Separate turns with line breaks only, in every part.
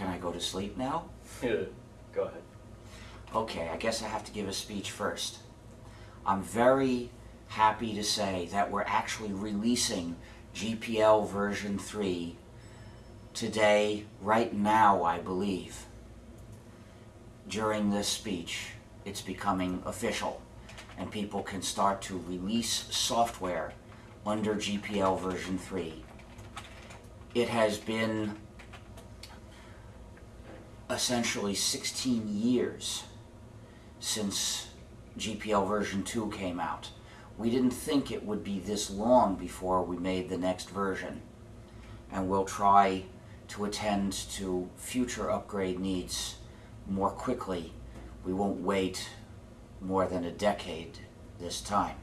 Can I go to sleep now?
Yeah, go ahead.
Okay, I guess I have to give a speech first. I'm very happy to say that we're actually releasing GPL version 3 today, right now, I believe. During this speech, it's becoming official, and people can start to release software under GPL version 3. It has been essentially 16 years since GPL version 2 came out. We didn't think it would be this long before we made the next version. And we'll try to attend to future upgrade needs more quickly. We won't wait more than a decade this time.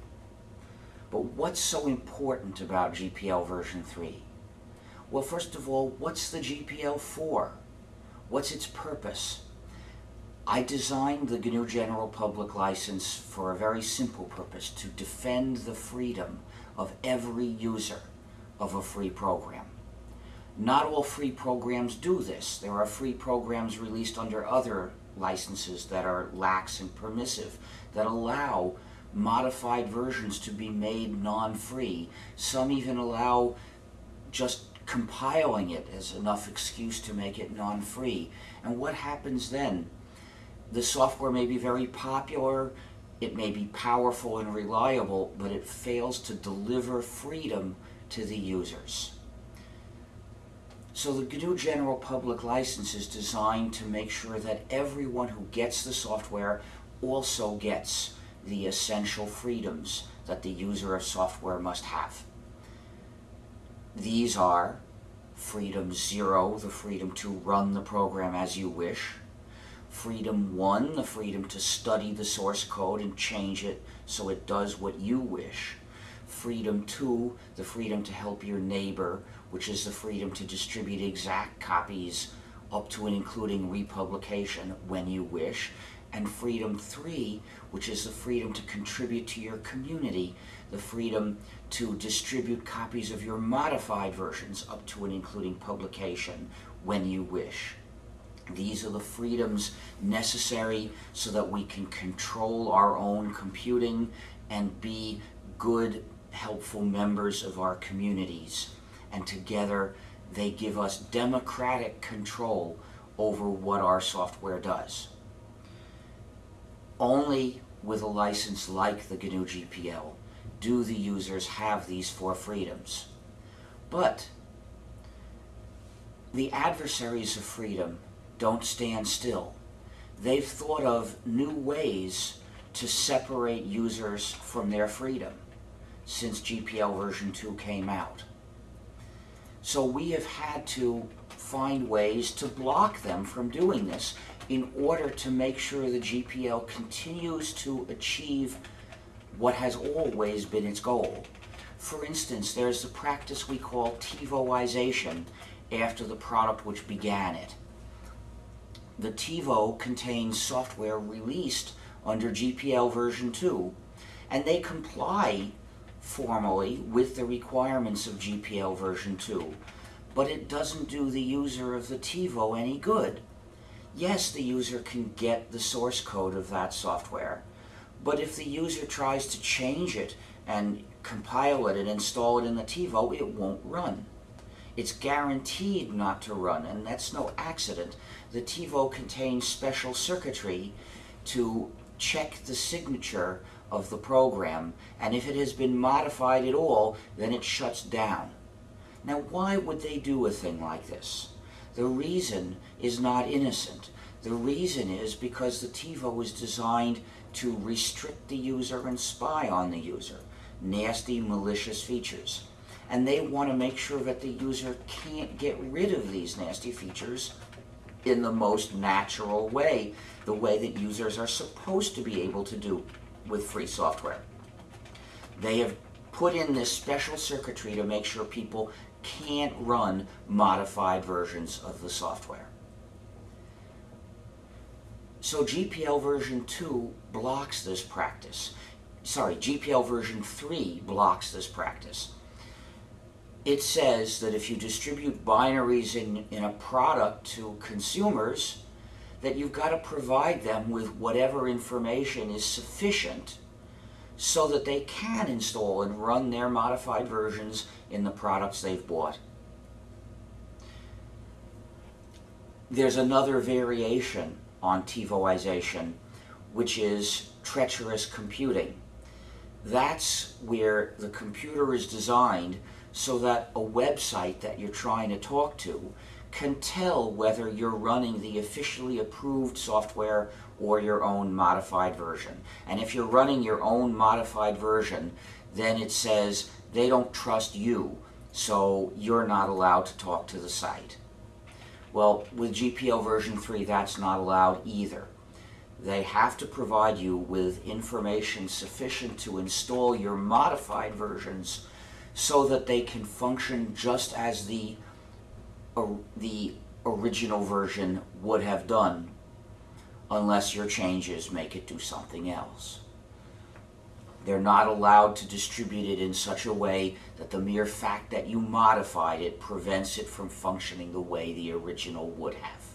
But what's so important about GPL version 3? Well, first of all, what's the GPL for? What's its purpose? I designed the GNU General Public License for a very simple purpose, to defend the freedom of every user of a free program. Not all free programs do this. There are free programs released under other licenses that are lax and permissive, that allow modified versions to be made non-free. Some even allow just compiling it as enough excuse to make it non-free. And what happens then? the software may be very popular, it may be powerful and reliable, but it fails to deliver freedom to the users. So the GNU General Public License is designed to make sure that everyone who gets the software also gets the essential freedoms that the user of software must have. These are freedom zero, the freedom to run the program as you wish, Freedom 1, the freedom to study the source code and change it so it does what you wish. Freedom 2, the freedom to help your neighbor, which is the freedom to distribute exact copies up to and including republication when you wish. And Freedom 3, which is the freedom to contribute to your community, the freedom to distribute copies of your modified versions up to and including publication when you wish. These are the freedoms necessary so that we can control our own computing and be good, helpful members of our communities. And together, they give us democratic control over what our software does. Only with a license like the GNU GPL do the users have these four freedoms. But the adversaries of freedom don't stand still. They've thought of new ways to separate users from their freedom since GPL version 2 came out. So we have had to find ways to block them from doing this in order to make sure the GPL continues to achieve what has always been its goal. For instance, there's the practice we call TiVoization after the product which began it the TiVo contains software released under GPL version 2, and they comply formally with the requirements of GPL version 2, but it doesn't do the user of the TiVo any good. Yes, the user can get the source code of that software, but if the user tries to change it and compile it and install it in the TiVo, it won't run. It's guaranteed not to run, and that's no accident. The TiVo contains special circuitry to check the signature of the program, and if it has been modified at all, then it shuts down. Now, why would they do a thing like this? The reason is not innocent. The reason is because the TiVo was designed to restrict the user and spy on the user. Nasty, malicious features and they want to make sure that the user can't get rid of these nasty features in the most natural way, the way that users are supposed to be able to do with free software. They have put in this special circuitry to make sure people can't run modified versions of the software. So GPL version 2 blocks this practice. Sorry, GPL version 3 blocks this practice it says that if you distribute binaries in, in a product to consumers, that you've got to provide them with whatever information is sufficient so that they can install and run their modified versions in the products they've bought. There's another variation on TiVoization, which is treacherous computing. That's where the computer is designed so that a website that you're trying to talk to can tell whether you're running the officially approved software or your own modified version. And if you're running your own modified version, then it says they don't trust you, so you're not allowed to talk to the site. Well, with GPL version 3, that's not allowed either. They have to provide you with information sufficient to install your modified versions so that they can function just as the, uh, the original version would have done unless your changes make it do something else. They're not allowed to distribute it in such a way that the mere fact that you modified it prevents it from functioning the way the original would have.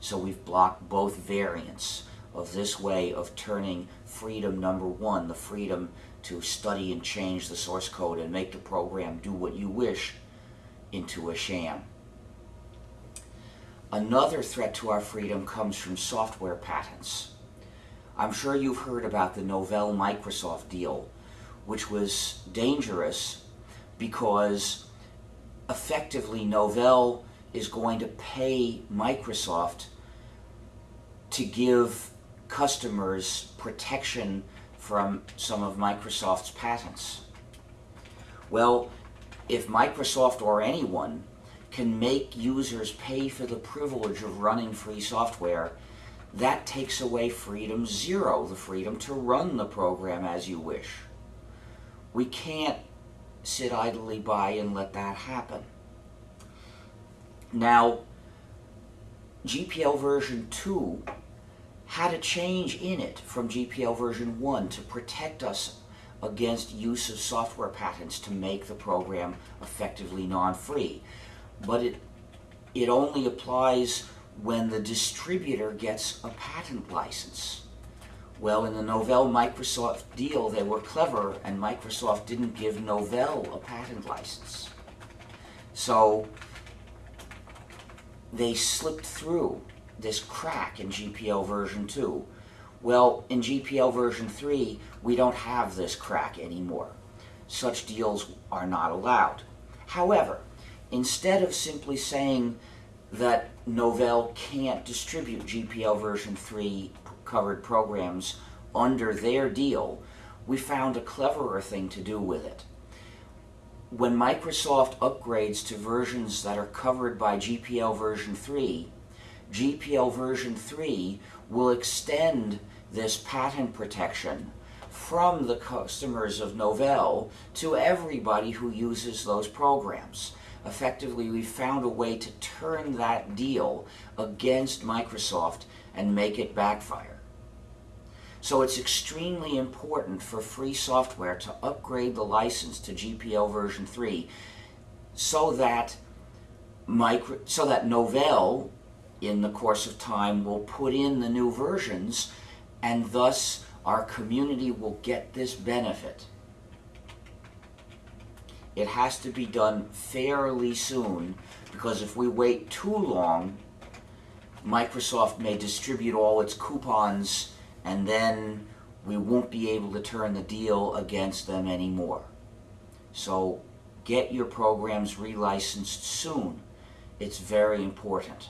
So we've blocked both variants of this way of turning freedom number one, the freedom to study and change the source code and make the program do what you wish, into a sham. Another threat to our freedom comes from software patents. I'm sure you've heard about the Novell Microsoft deal, which was dangerous because effectively Novell is going to pay Microsoft to give customers protection from some of Microsoft's patents. Well, if Microsoft or anyone can make users pay for the privilege of running free software, that takes away freedom zero, the freedom to run the program as you wish. We can't sit idly by and let that happen. Now, GPL version 2 had a change in it from GPL version 1 to protect us against use of software patents to make the program effectively non-free but it, it only applies when the distributor gets a patent license. Well, in the Novell Microsoft deal, they were clever, and Microsoft didn't give Novell a patent license. So they slipped through this crack in GPL version 2. Well, in GPL version 3, we don't have this crack anymore. Such deals are not allowed. However, instead of simply saying that Novell can't distribute GPL version 3 covered programs under their deal, we found a cleverer thing to do with it. When Microsoft upgrades to versions that are covered by GPL version 3, GPL version 3 will extend this patent protection from the customers of Novell to everybody who uses those programs effectively we found a way to turn that deal against Microsoft and make it backfire. So it's extremely important for free software to upgrade the license to GPL version 3 so that micro, so that Novell in the course of time will put in the new versions and thus our community will get this benefit it has to be done fairly soon because if we wait too long, Microsoft may distribute all its coupons and then we won't be able to turn the deal against them anymore. So get your programs relicensed soon. It's very important.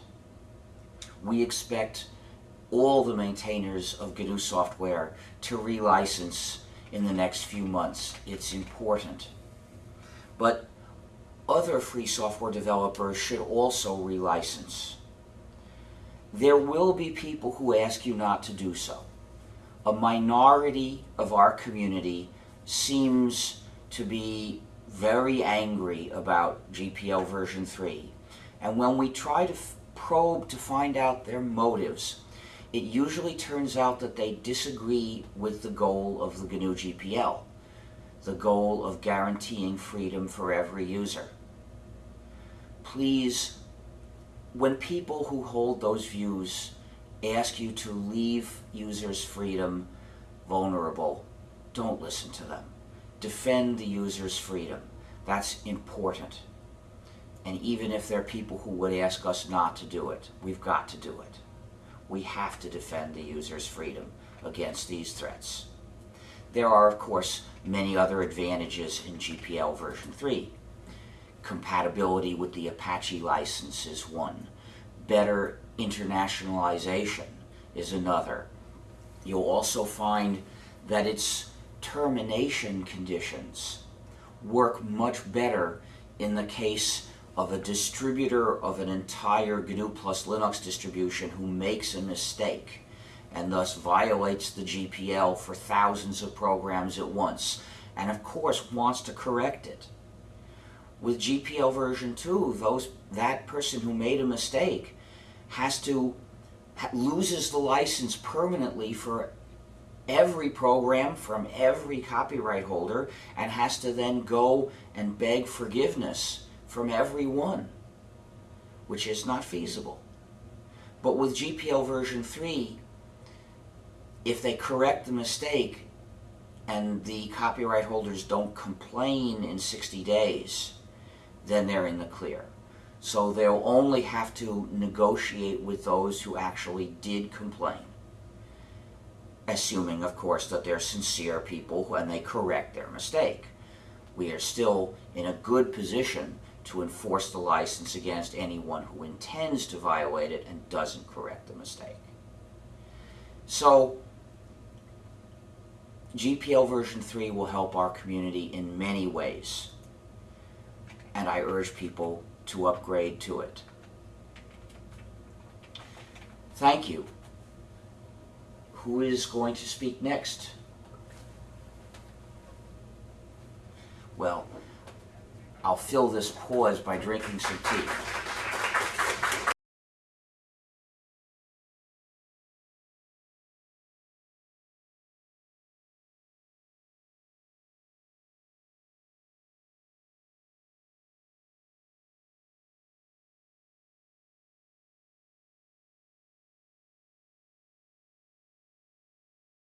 We expect all the maintainers of GNU software to relicense in the next few months. It's important. But other free software developers should also relicense. There will be people who ask you not to do so. A minority of our community seems to be very angry about GPL version 3. And when we try to probe to find out their motives, it usually turns out that they disagree with the goal of the GNU GPL the goal of guaranteeing freedom for every user. Please, when people who hold those views ask you to leave users' freedom vulnerable, don't listen to them. Defend the user's freedom. That's important. And even if there are people who would ask us not to do it, we've got to do it. We have to defend the user's freedom against these threats. There are, of course, many other advantages in GPL version 3. Compatibility with the Apache license is one. Better internationalization is another. You'll also find that its termination conditions work much better in the case of a distributor of an entire GNU plus Linux distribution who makes a mistake and thus violates the GPL for thousands of programs at once and of course wants to correct it. With GPL version 2, those, that person who made a mistake has to loses the license permanently for every program from every copyright holder and has to then go and beg forgiveness from everyone, which is not feasible. But with GPL version 3, if they correct the mistake and the copyright holders don't complain in 60 days, then they're in the clear. So they'll only have to negotiate with those who actually did complain. Assuming, of course, that they're sincere people and they correct their mistake. We are still in a good position to enforce the license against anyone who intends to violate it and doesn't correct the mistake. So, GPL version 3 will help our community in many ways. And I urge people to upgrade to it. Thank you. Who is going to speak next? Well, I'll fill this pause by drinking some tea.